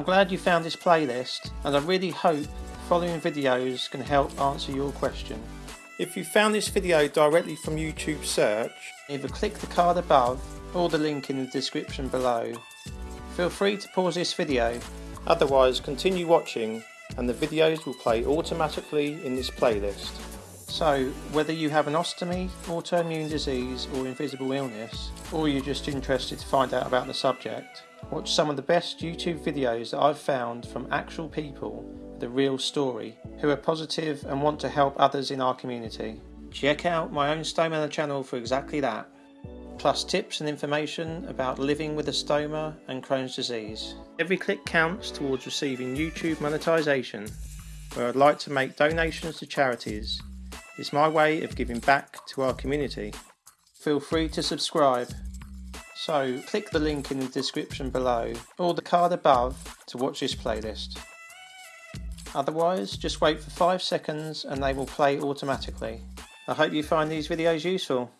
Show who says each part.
Speaker 1: I'm glad you found this playlist and I really hope the following videos can help answer your question. If you found this video directly from YouTube search, either click the card above or the link in the description below. Feel free to pause this video, otherwise continue watching and the videos will play automatically in this playlist. So, whether you have an ostomy, autoimmune disease or invisible illness, or you're just interested to find out about the subject, watch some of the best YouTube videos that I've found from actual people with a real story, who are positive and want to help others in our community. Check out my own Stoma channel for exactly that, plus tips and information about living with a stoma and Crohn's disease. Every click counts towards receiving YouTube monetization, where I'd like to make donations to charities it's my way of giving back to our community. Feel free to subscribe. So click the link in the description below or the card above to watch this playlist. Otherwise, just wait for 5 seconds and they will play automatically. I hope you find these videos useful.